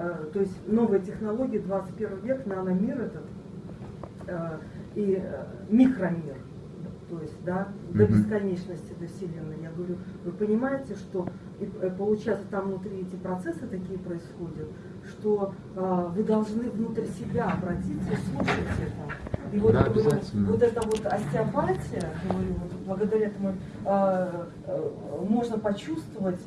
э, то есть новые технологии, 21 век, наномир этот э, и э, микромир, то есть, да, до бесконечности, до Вселенной. Я говорю, вы понимаете, что получается там внутри эти процессы такие происходят, что вы должны внутрь себя обратиться и слушать это. И вот, Да, говорю, вот эта вот остеопатия, говорю, вот благодаря этому э, э, можно почувствовать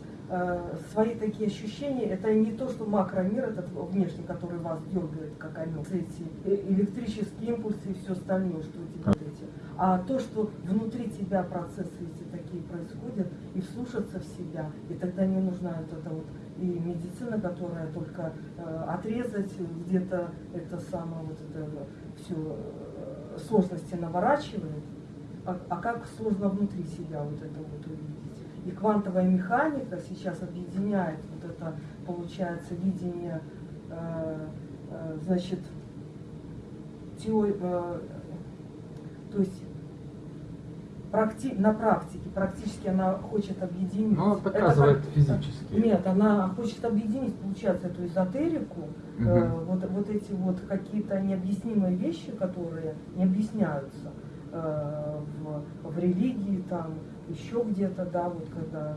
свои такие ощущения. Это не то, что макромир этот внешний, который вас дергает, как они, эти э, электрические импульсы и все остальное, что у тебя вот эти. А то, что внутри тебя процессы эти такие происходят, и вслушаться в себя, и тогда не нужна вот эта вот и медицина, которая только э, отрезать где-то это самое вот это все сложности наворачивает, а, а как сложно внутри себя вот это вот увидеть. И квантовая механика сейчас объединяет вот это, получается, видение, э, э, значит, теории, э, то есть практи- на практике, практически она хочет объединить. Ну, Это доказывает как- физически. Нет, она хочет объединить, получается, эту эзотерику, э, Мгм. вот, вот эти вот какие-то необъяснимые вещи, которые не объясняются э, в, в религии, там, еще где-то, да, вот когда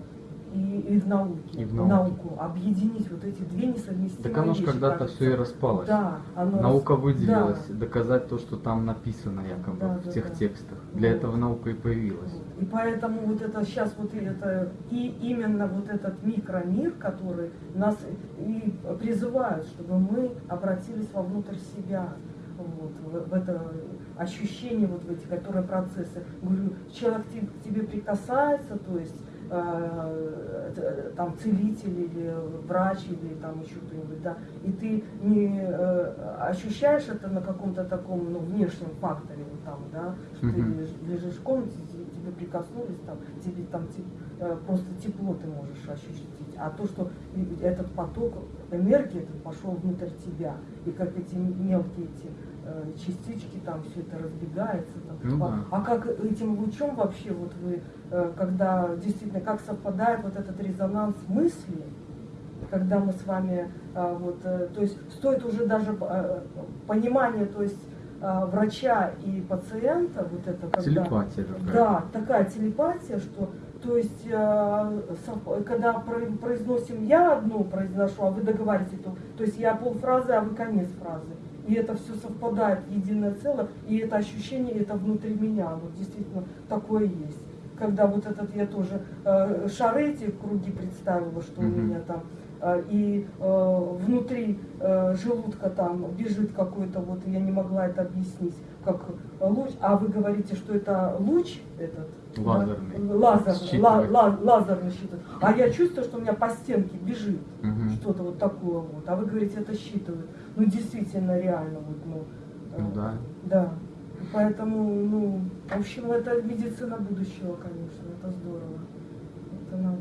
и, и в науке, И в науке. науку, объединить вот эти две несовместимые Так оно ж вещи, когда-то все и распалось. Да, оно Наука рас- выделилась, да. доказать то, что там написано якобы Да, в да, тех да. текстах. Для Вот. этого наука и появилась. И поэтому вот это сейчас вот это и именно вот этот микромир, который нас и призывает, чтобы мы обратились вовнутрь себя, вот, в, в это ощущение, вот в эти, которые процессы. Говорю, человек к тебе прикасается, то есть э, там целитель или врач или там еще кто-нибудь, да, и ты не э, ощущаешь это на каком-то таком ну, внешнем факторе, вот там, да, что ты лежишь, лежишь в комнате, те- тебе прикоснулись, там, тебе там э, просто тепло ты можешь ощутить. А то, что этот поток энергии этот пошел внутрь тебя, и как эти мелкие эти частички, там все это разбегается. Там. Ну а, да. а как этим лучом вообще, вот вы, э, когда действительно, как совпадает вот этот резонанс мысли, когда мы с вами, э, вот, э, то есть стоит уже даже э, понимание, то есть э, врача и пациента, вот это когда... Телепатия такая. Да, такая телепатия, что, то есть, э, когда про- произносим я одну произношу, а вы договариваете, то, то есть я полфразы, а вы конец фразы. И это все совпадает в единое целое, и это ощущение, это внутри меня, вот действительно такое есть. Когда вот этот я тоже э, шары эти круги представила, что у Мгм. меня там, и э, внутри э, желудка там бежит какой-то, вот я не могла это объяснить, как луч, а вы говорите, что это луч этот? да? Лазерный. Лазерный, ла- ла- лазерный считывает. А я чувствую, что у меня по стенке бежит Мгм. что-то вот такое вот. А вы говорите, это считывает. Ну, действительно, реально, вот, ну. э, Ну да. Да. Поэтому, ну, в общем, это медицина будущего, конечно, это здорово. Это надо.